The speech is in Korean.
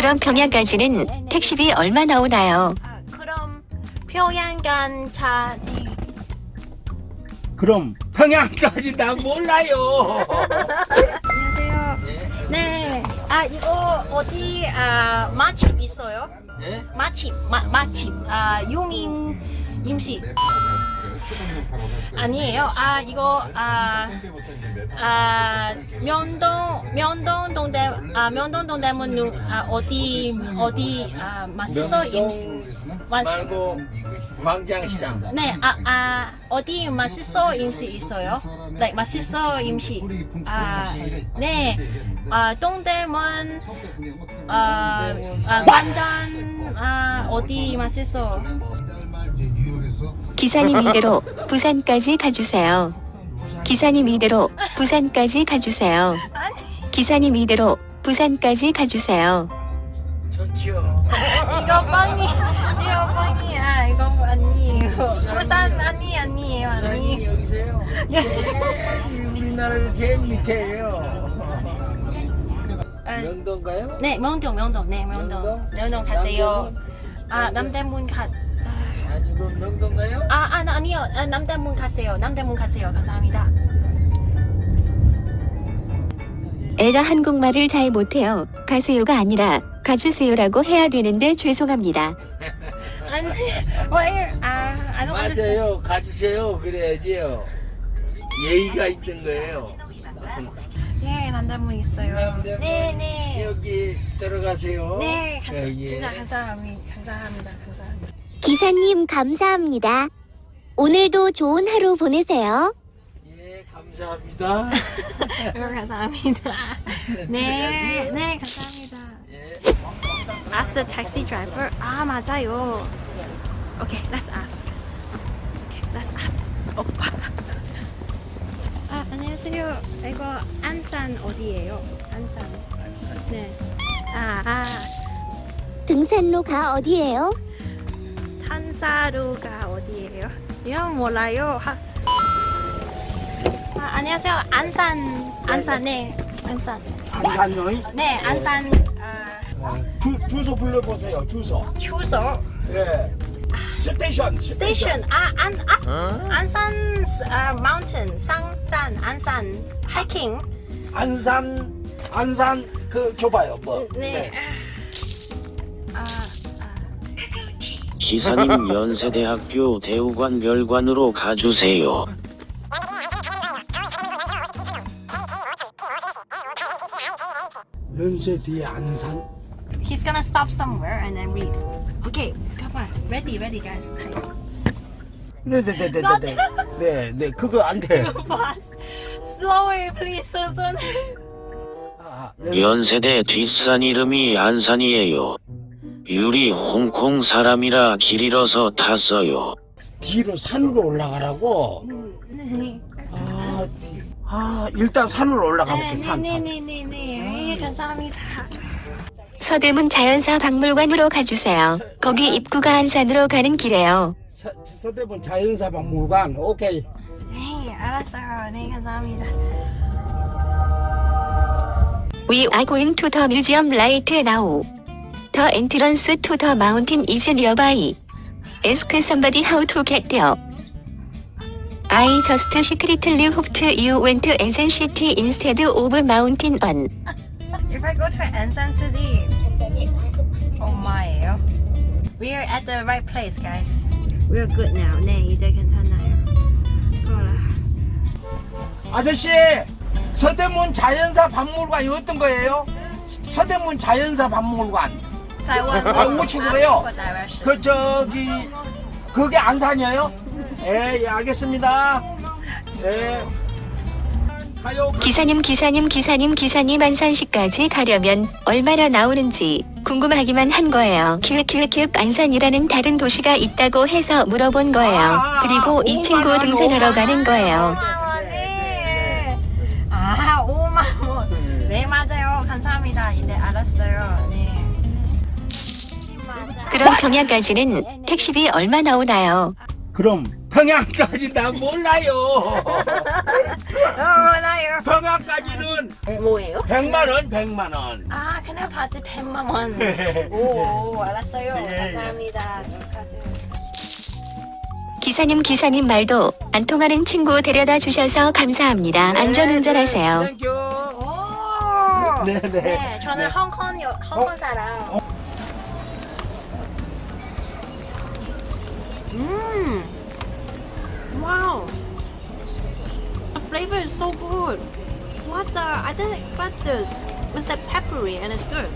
그럼 평양까지는 택시비 얼마 나오나요? 아, 그럼 평양간 차디 그럼 평양까지 나 몰라요. 안녕하세요. 네. 아 이거 어디 아 맛집 있어요? 예? 맛집 마, 맛집 아 유민 음식 아니에요. 아 이거 아, 아 면동 면동 동대 아 면동 동대문 누- 아 어디 어디 아 맛있어 맛 말고 광장시장. 네, 아, 아, 어디 맛있어 음식 있어요? 네, 맛있어 음식. 아, 네, 아, 동대문, 아, 아, 관전, 아, 어디 맛있어? 기사님 이대로 부산까지 가주세요. 기사님 이대로 부산까지 가주세요. 기사님 이대로 부산까지 가주세요. 좋죠. 이거 빵이, 이거 빵이, 아, 이거 아니에요. 부산 아니, 아니에요, 아니. 여기세요. 우리나라에서 제일 밑에예요. 아, 명동가요? 네, 명동, 명동, 네, 명동. 명동? 명동 가세요. 남대문? 아, 남대문 가. 아니고 명동가요? 아, 아 아니요. 아, 남대문 가세요. 남대문 가세요. 감사합니다. 애가 한국말을 잘 못해요. 가세요가 아니라 가주세요라고 해야 되는데 죄송합니다. 아니, why? 아. 맞아요. 가주세요. 그래야지요. 예의가 있는 거예요. 예, 남대문 있어요. 남대문. 네, 네. 여기 들어가세요. 네, 감, 여기. 진짜 감사합니다. 감사합니다. 감사합니다. 기사님 감사합니다. 오늘도 좋은 하루 보내세요. 예, 감사합니다. 여러분 감사합니다. 네, 네, 감사합니다. 예. Ask the taxi driver. 아, 맞아요. Okay, let's ask. Okay, let's ask. 오빠. 아, 안녕하세요. 이거 안산 어디예요? 안산. 네. 아, 아, 등산로가 어디예요? 탄사루가 어디예요? 이거 몰라요. 하... 아, 안녕하세요. 안산, 안산, 네, 안산. 안산요? 네, 안산, 아, 주, 주소 불러보세요. 주소. 휴소. 예. 스테이션. 스테이션 아, 안, 아, 안산 아, 마운틴 상산 안산 하이킹 안산 안산 그 줘봐요. 뭐. 네. 아, 기사님 연세대학교 대우관 별관으로 가주세요. 연세 뒤에 안산. he's gonna stop somewhere and then read okay come on ready ready guys 네네네네네. 네, 네, 그거 안 돼. slower please Susan 아, 연세대 뒷산 이름이 안산이에요. 유리 홍콩 사람이라 길 잃어서 탔어요. 뒤로 산으로 올라가라고. 네. 아, 아 일단 산으로 올라가 볼게. 산, 산. 네네네네네 감사합니다 서대문 자연사 박물관으로 가주세요. 거기 입구가 안산으로 가는 길이에요. 서, 서대문 자연사 박물관. 오케이. 네 알았어요 네 감사합니다 We are going to the museum right now. The entrance to the mountain is nearby. Ask somebody how to get there. I just secretly hoped you went to Ansan City instead of Mountain One. If I go to Ansan City, 엄마예요. We're at the right place, guys. We're good now. 네, 이제 괜찮아요. 그거라. 아저씨, 서대문 자연사 박물관이 어떤 거예요? 서대문 자연사 박물관. 아, 우측 그래요? What direction? 그 저기 그게 안산이에요? 예, 예 알겠습니다. 예. 가요. 기사님 기사님 기사님 기사님 안산시까지 가려면 얼마나 나오는지 궁금하기만 한 거예요. 키읔키읔키읔 안산이라는 다른 도시가 있다고 해서 물어본 거예요. 그리고 이 친구 등산하러 가는 거예요. 네. 아, 5만 원. 네, 맞아요. 감사합니다. 이제 알았어요. 네. 그럼 평양까지는 택시비 얼마 나오나요? 그럼 평양까지 나 몰라요. 어, 몰라요. 평양까지는 뭐예요? 100만 원, 100만 원. 아, 그냥 바지 100만 원. 오, 알았어요. 예, 예. 감사합니다. 기사님 기사님 말도 안 통하는 친구 데려다 주셔서 감사합니다. 안전운전하세요. Thank you. 오! 네, 네. 네, 저는 네. 홍콩 여, 홍콩 어? 사람. 음, wow, the flavor is so good. What the? I didn't expect this. It's like peppery and it's good.